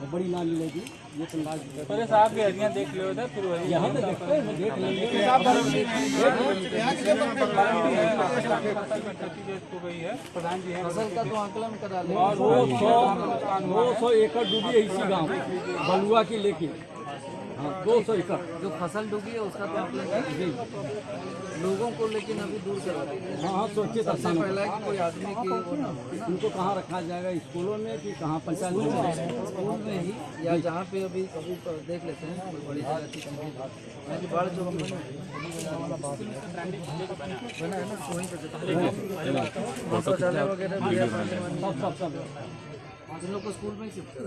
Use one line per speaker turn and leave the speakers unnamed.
बड़ी नाली मिलेगी ये
अरे साहब की हरियाँ देख लो उधर फिर वही
यहाँ पे देखते हैं देख लेंगे
प्रधान जी है
फ़सल का तो आकलन करा ले
और वो सौ दो सौ एकड़ डूबी है इसी गाँव बलुआ की लेके। हाँ दो सौ एकड़
जो फ़सल डूबी है उसका तो
जी।
लोगों को लेकिन अभी दूर करा
हाँ हाँ सोचिए तो
सबसे पहला है कि कोई आदमी की वो ना
उनको कहाँ रखा जाएगा? स्कूलों में कि कहाँ पंचायत में
स्कूल में ही या जहाँ पे अभी अभी तो देख लेते हैं कोई बड़ी जगह की चीज़ें बाढ़ जो बनी बना है ना वहीं पे देखते हैं। शौचालय वगैरह
सब सब सब।
इन लोग को स्कूल में ही शिफ्ट करा।